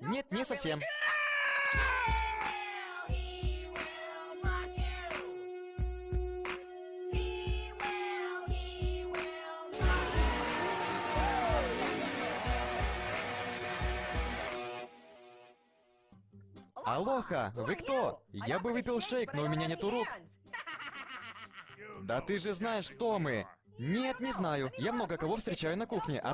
Нет, не совсем. Алоха, вы кто? Я бы выпил шейк, но у меня нету рук. Да ты же знаешь, кто мы. Нет, не знаю. Я много кого встречаю на кухне, а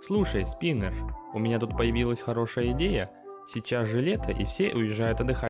Слушай, Спиннер, у меня тут появилась хорошая идея. Сейчас же лето, и все уезжают отдыхать.